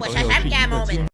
我才参加 moment。